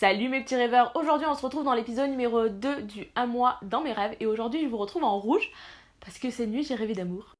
Salut mes petits rêveurs, aujourd'hui on se retrouve dans l'épisode numéro 2 du 1 mois dans mes rêves et aujourd'hui je vous retrouve en rouge parce que cette nuit j'ai rêvé d'amour.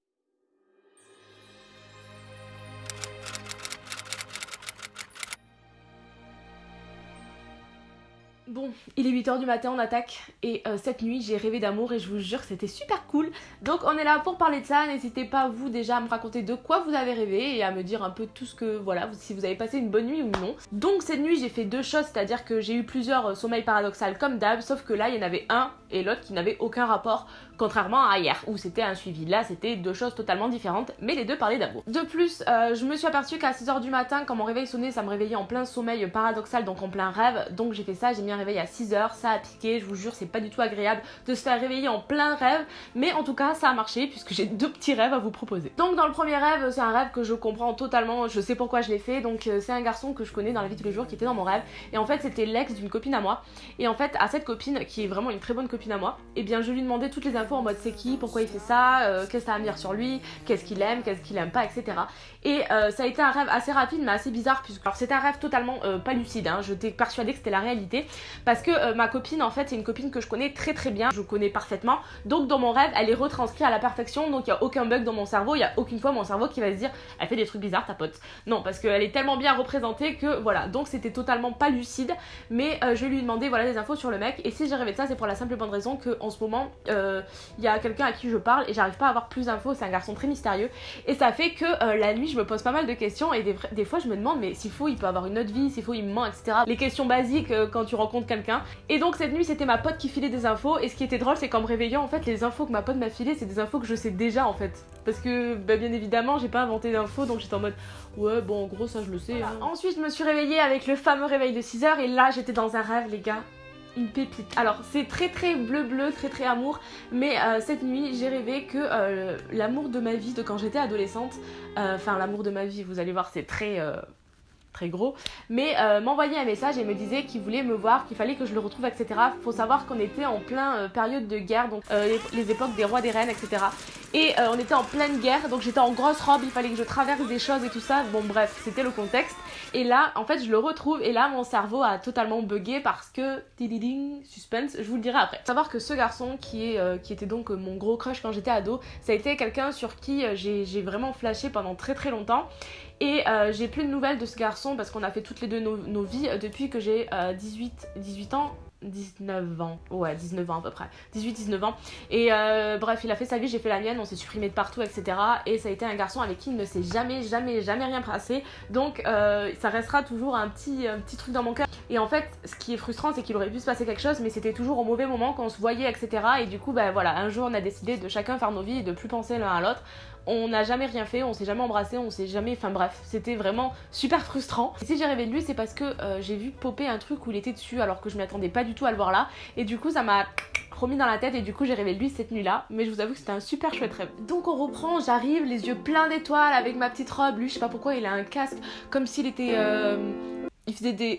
Bon, il est 8h du matin, on attaque et euh, cette nuit j'ai rêvé d'amour et je vous jure c'était super cool. Donc on est là pour parler de ça, n'hésitez pas vous déjà à me raconter de quoi vous avez rêvé et à me dire un peu tout ce que, voilà, si vous avez passé une bonne nuit ou non. Donc cette nuit j'ai fait deux choses, c'est-à-dire que j'ai eu plusieurs euh, sommeils paradoxales comme d'hab, sauf que là il y en avait un et l'autre qui n'avait aucun rapport, contrairement à hier où c'était un suivi. Là c'était deux choses totalement différentes, mais les deux parlaient d'amour. De plus, euh, je me suis aperçue qu'à 6h du matin, quand mon réveil sonnait, ça me réveillait en plein sommeil paradoxal, donc en plein rêve, donc j'ai fait ça, j'ai mis un réveil à 6h, ça a piqué, je vous jure c'est pas du tout agréable de se faire réveiller en plein rêve, mais en tout cas ça a marché puisque j'ai deux petits rêves à vous proposer. Donc dans le premier rêve, c'est un rêve que je comprends totalement, je sais pourquoi je l'ai fait, donc euh, c'est un garçon que je connais dans la vie de tous les jours qui était dans mon rêve, et en fait c'était l'ex d'une copine à moi, et en fait à cette copine qui est vraiment une très bonne copine à moi, et eh bien je lui demandais toutes les infos en mode c'est qui, pourquoi il fait ça, euh, qu'est-ce que ça à me dire sur lui, qu'est-ce qu'il aime, qu'est-ce qu'il aime pas, etc. Et euh, ça a été un rêve assez rapide mais assez bizarre puisque alors c'était un rêve totalement pas lucide, hein. je t'ai persuadée que c'était la réalité parce que euh, ma copine en fait c'est une copine que je connais très très bien, je connais parfaitement. Donc dans mon rêve elle est retranscrite à la perfection, donc il n'y a aucun bug dans mon cerveau, il n'y a aucune fois mon cerveau qui va se dire elle fait des trucs bizarres ta pote. Non parce qu'elle est tellement bien représentée que voilà, donc c'était totalement pas lucide, mais euh, je lui ai demandé voilà des infos sur le mec et si j'ai rêvé de ça c'est pour la simple et raison que en ce moment euh, il y a quelqu'un à qui je parle et j'arrive pas à avoir plus d'infos, c'est un garçon très mystérieux et ça fait que la nuit je me pose pas mal de questions et des, des fois je me demande mais s'il faut il peut avoir une autre vie, s'il faut il me ment etc. Les questions basiques quand tu rencontres quelqu'un et donc cette nuit c'était ma pote qui filait des infos et ce qui était drôle c'est qu'en me réveillant en fait les infos que ma pote m'a filées c'est des infos que je sais déjà en fait parce que bah, bien évidemment j'ai pas inventé d'infos donc j'étais en mode ouais bon en gros ça je le sais. Hein. Ensuite je me suis réveillée avec le fameux réveil de 6h et là j'étais dans un rêve les gars une pépite. Alors c'est très très bleu bleu, très très amour, mais euh, cette nuit j'ai rêvé que euh, l'amour de ma vie de quand j'étais adolescente, euh, enfin l'amour de ma vie vous allez voir c'est très très gros, mais m'envoyait un message et me disait qu'il voulait me voir, qu'il fallait que je le retrouve, etc. Faut savoir qu'on était en plein période de guerre, donc les, époques des rois, des reines, etc. Et on était en pleine guerre, donc j'étais en grosse robe, il fallait que je traverse des choses et tout ça. Bon bref, c'était le contexte. Et là, en fait, je le retrouve et là, mon cerveau a totalement bugué parce que, suspense, je vous le dirai après. Savoir que ce garçon qui, qui était donc mon gros crush quand j'étais ado, ça a été quelqu'un sur qui j'ai vraiment flashé pendant très très longtemps. Et euh, j'ai plus de nouvelles de ce garçon parce qu'on a fait toutes les deux nos, vies euh, depuis que j'ai 18, euh, 18 ans. 19 ans, ouais 19 ans à peu près, 18-19 ans. Et bref il a fait sa vie, j'ai fait la mienne, on s'est supprimé de partout etc et ça a été un garçon avec qui il ne s'est jamais jamais jamais rien passé. Donc ça restera toujours un petit, petit truc dans mon cœur. Et en fait ce qui est frustrant c'est qu'il aurait pu se passer quelque chose mais c'était toujours au mauvais moment qu'on se voyait etc et du coup bah voilà un jour on a décidé de chacun faire nos vies et de plus penser l'un à l'autre. On n'a jamais rien fait, on s'est jamais embrassé, on s'est jamais. Enfin bref, c'était vraiment super frustrant. Et si j'ai rêvé de lui, c'est parce que euh, j'ai vu popper un truc où il était dessus alors que je m'attendais pas du tout à le voir là. Et du coup, ça m'a remis dans la tête et du coup j'ai rêvé lui cette nuit là mais je vous avoue que c'était un super chouette rêve. Donc on reprend j'arrive les yeux pleins d'étoiles avec ma petite robe. Lui je sais pas pourquoi il a un casque comme s'il était euh... il faisait des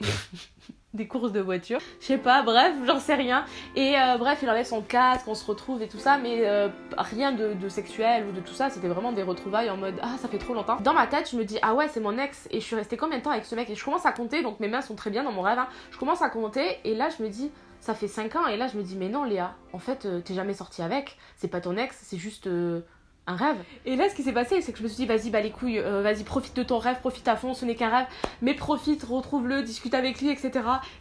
des courses de voiture. Je sais pas, bref, j'en sais rien. Et euh, bref, il enlève son casque, on se retrouve et tout ça, mais euh, rien de, sexuel ou de tout ça, c'était vraiment des retrouvailles en mode ah ça fait trop longtemps. Dans ma tête, je me dis ah ouais c'est mon ex et je suis restée combien de temps avec ce mec? Et je commence à compter, donc mes mains sont très bien dans mon rêve, hein. je commence à compter et là je me dis ça fait 5 ans et là je me dis mais non Léa, en fait euh, t'es jamais sortie avec, c'est pas ton ex, c'est juste Et là, ce qui s'est passé, c'est que je me suis dit, vas-y, bah les couilles, euh, vas-y, profite de ton rêve, profite à fond, ce n'est qu'un rêve, mais profite, retrouve-le, discute avec lui, etc.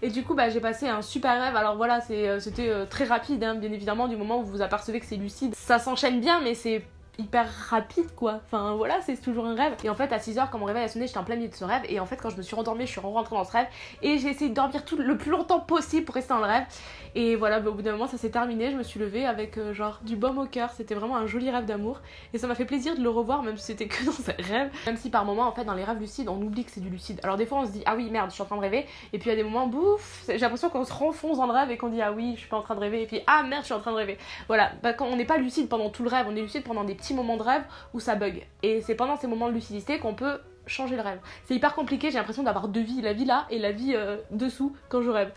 Et du coup, bah j'ai passé un super rêve. Alors voilà, euh, c'était euh, très rapide, hein, bien évidemment, du moment où vous vous apercevez que c'est lucide. Ça s'enchaîne bien, mais c'est hyper rapide quoi. Enfin voilà, c'est toujours un rêve. Et en fait, à 6h, quand mon réveil a sonné, j'étais en plein milieu de ce rêve. Et en fait, quand je me suis rendormie, je suis rentrée dans ce rêve. Et j'ai essayé de dormir tout le plus longtemps possible pour rester dans le rêve. Et voilà, bah, au bout d'un moment, ça s'est terminé. Je me suis levée avec euh, genre du baume au cœur. C'était vraiment un joli rêve d'amour. Et ça m'a fait plaisir de le revoir, même si c'était que dans un rêve. Même si par moment, en fait, dans les rêves lucides, on oublie que c'est du lucide. Alors des fois, on se dit, ah oui, merde, je suis en train de rêver. Et puis il y a des moments, bouf, j'ai l'impression qu'on se renfonce dans le rêve et qu'on dit, ah oui, je suis pas en train de rêver. Et puis, ah merde, je suis en train de rêver. Voilà, bah, quand on n'est pas lucide pendant tout le rêve, on est lucide pendant des petits moments de rêve où ça bug. Et c'est pendant ces moments de lucidité qu'on peut changer le rêve. C'est hyper compliqué, j'ai l'impression d'avoir deux vies, la vie là et la vie euh, dessous quand je rêve.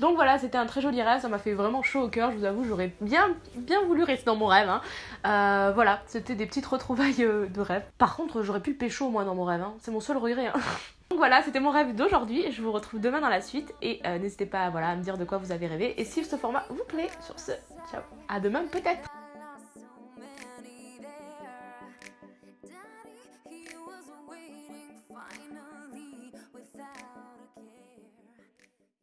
Donc voilà, c'était un très joli rêve, ça m'a fait vraiment chaud au cœur, je vous avoue, j'aurais bien, bien voulu rester dans mon rêve. Hein. Euh, voilà, c'était des petites retrouvailles euh, de rêve. Par contre, j'aurais pu pécho moi dans mon rêve, hein. c'est mon seul regret. Hein. Donc voilà, c'était mon rêve d'aujourd'hui. Je vous retrouve demain dans la suite et n'hésitez pas voilà, à me dire de quoi vous avez rêvé et si ce format vous plaît. Sur ce, ciao, à demain peut-être